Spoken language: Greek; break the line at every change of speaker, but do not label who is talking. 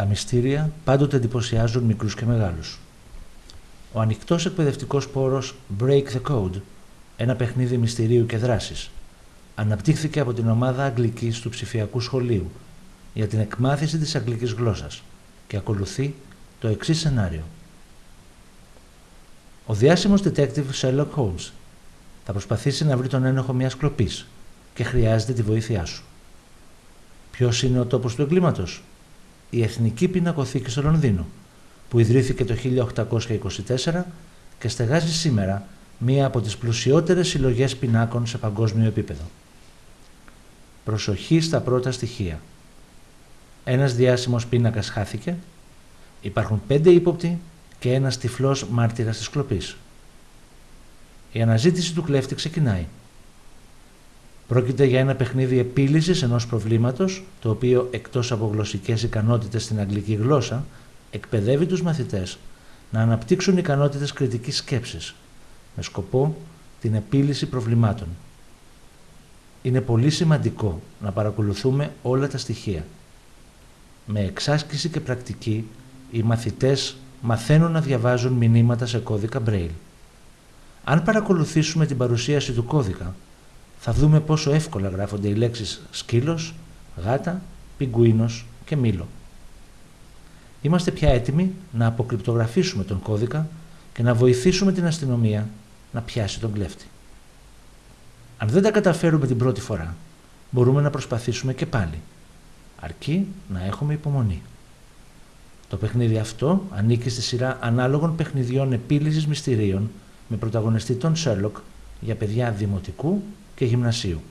Τα μυστήρια πάντοτε εντυπωσιάζουν μικρούς και μεγάλους. Ο ανοιχτός εκπαιδευτικός πόρος Break the Code, ένα παιχνίδι μυστηρίου και δράσης, αναπτύχθηκε από την ομάδα Αγγλικής του ψηφιακού σχολείου για την εκμάθηση της αγγλικής γλώσσας και ακολουθεί το εξής σενάριο. Ο διάσημος detective Sherlock Holmes θα προσπαθήσει να βρει τον ένοχο μιας κλοπής και χρειάζεται τη βοήθειά σου. Ποιος είναι ο τόπος του εγκλήματος; Η Εθνική Πινακοθήκη στο Λονδίνο, που ιδρύθηκε το 1824 και στεγάζει σήμερα μία από τις πλουσιότερες συλλογές πινάκων σε παγκόσμιο επίπεδο. Προσοχή στα πρώτα στοιχεία. Ένας διάσημος πίνακας χάθηκε, υπάρχουν πέντε ύποπτοι και ένας τυφλός μάρτυρας της κλοπής. Η αναζήτηση του κλέφτη ξεκινάει. Πρόκειται για ένα παιχνίδι επίλυσης ενός προβλήματος, το οποίο εκτός από γλωσσικές ικανότητες στην αγγλική γλώσσα, εκπαιδεύει τους μαθητές να αναπτύξουν ικανότητες κριτικής σκέψης, με σκοπό την επίλυση προβλημάτων. Είναι πολύ σημαντικό να παρακολουθούμε όλα τα στοιχεία. Με εξάσκηση και πρακτική, οι μαθητές μαθαίνουν να διαβάζουν μηνύματα σε κώδικα Braille. Αν παρακολουθήσουμε την παρουσίαση του κώδικα, θα δούμε πόσο εύκολα γράφονται οι λέξεις σκύλος, γάτα, πιγκουίνος και μήλο. Είμαστε πια έτοιμοι να αποκρυπτογραφήσουμε τον κώδικα και να βοηθήσουμε την αστυνομία να πιάσει τον κλέφτη. Αν δεν τα καταφέρουμε την πρώτη φορά, μπορούμε να προσπαθήσουμε και πάλι, αρκεί να έχουμε υπομονή. Το παιχνίδι αυτό ανήκει στη σειρά ανάλογων παιχνιδιών επίλυσης μυστηρίων με πρωταγωνιστή τον Σέρλοκ για παιδιά δημοτικού και γυμνασίου.